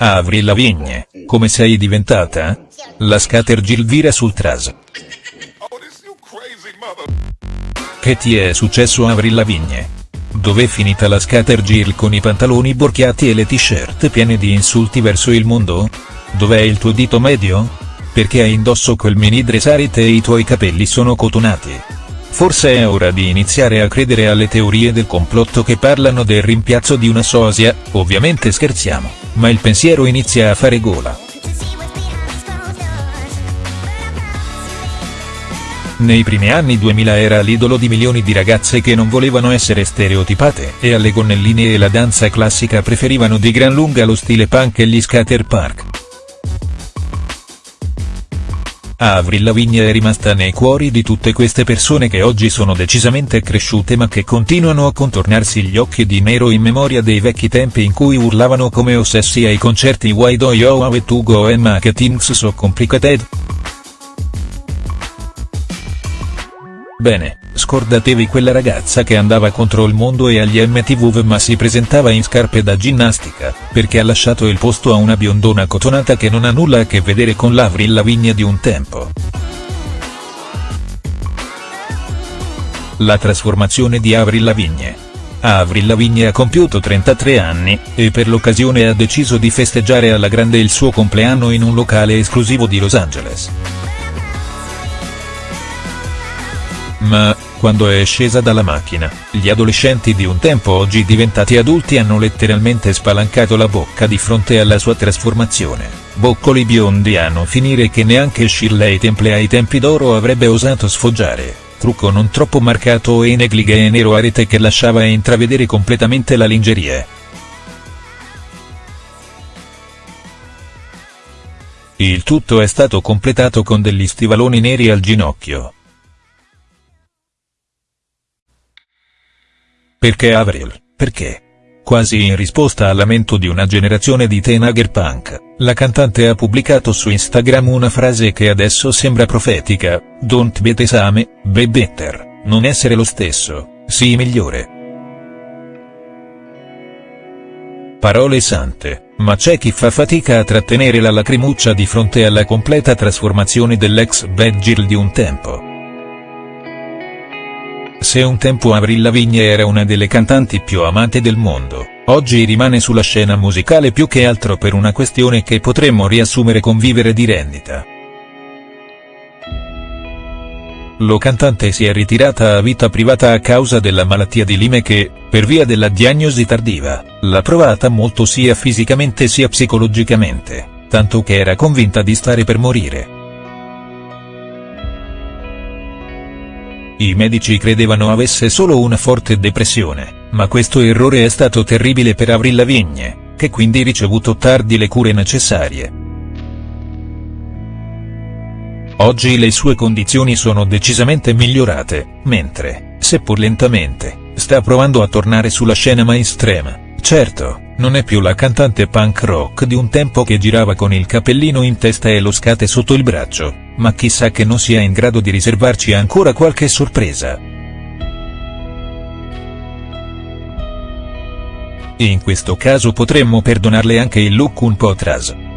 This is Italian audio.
Avril Lavigne, come sei diventata? La scatter Gilvira sul tras. Che ti è successo Avril Lavigne? Dov'è finita la scatter Jill con i pantaloni borchiati e le t-shirt piene di insulti verso il mondo? Dov'è il tuo dito medio? Perché hai indosso quel mini dressarite e i tuoi capelli sono cotonati? Forse è ora di iniziare a credere alle teorie del complotto che parlano del rimpiazzo di una sosia, ovviamente scherziamo, ma il pensiero inizia a fare gola. Nei primi anni 2000 era l'idolo di milioni di ragazze che non volevano essere stereotipate e alle gonnelline e la danza classica preferivano di gran lunga lo stile punk e gli skater park. Avril Lavigne è rimasta nei cuori di tutte queste persone che oggi sono decisamente cresciute ma che continuano a contornarsi gli occhi di nero in memoria dei vecchi tempi in cui urlavano come ossessi ai concerti Why do you have to go and make things so complicated?. Bene, scordatevi quella ragazza che andava contro il mondo e agli MTV ma si presentava in scarpe da ginnastica, perché ha lasciato il posto a una biondona cotonata che non ha nulla a che vedere con l'Avril Lavigne di un tempo. La trasformazione di Avril Lavigne. Avril Lavigne ha compiuto 33 anni, e per l'occasione ha deciso di festeggiare alla grande il suo compleanno in un locale esclusivo di Los Angeles. Ma, quando è scesa dalla macchina, gli adolescenti di un tempo oggi diventati adulti hanno letteralmente spalancato la bocca di fronte alla sua trasformazione, boccoli biondi non finire che neanche Shirley Temple ai tempi d'oro avrebbe osato sfoggiare, trucco non troppo marcato e negligee nero a rete che lasciava intravedere completamente la lingerie. Il tutto è stato completato con degli stivaloni neri al ginocchio. Perché Avril, perché? Quasi in risposta al lamento di una generazione di teenager punk, la cantante ha pubblicato su Instagram una frase che adesso sembra profetica, Don't be the same, be better, non essere lo stesso, sii migliore. Parole sante, ma c'è chi fa fatica a trattenere la lacrimuccia di fronte alla completa trasformazione dell'ex Bad Jill di un tempo. Se un tempo Avril Lavigne era una delle cantanti più amate del mondo, oggi rimane sulla scena musicale più che altro per una questione che potremmo riassumere con vivere di rendita. Lo cantante si è ritirata a vita privata a causa della malattia di Lyme che, per via della diagnosi tardiva, l'ha provata molto sia fisicamente sia psicologicamente, tanto che era convinta di stare per morire. I medici credevano avesse solo una forte depressione, ma questo errore è stato terribile per Avril Lavigne, che quindi ricevuto tardi le cure necessarie. Oggi le sue condizioni sono decisamente migliorate, mentre, seppur lentamente, sta provando a tornare sulla scena mainstream. Certo, non è più la cantante punk rock di un tempo che girava con il cappellino in testa e lo scate sotto il braccio, ma chissà che non sia in grado di riservarci ancora qualche sorpresa. In questo caso potremmo perdonarle anche il look un po' tras.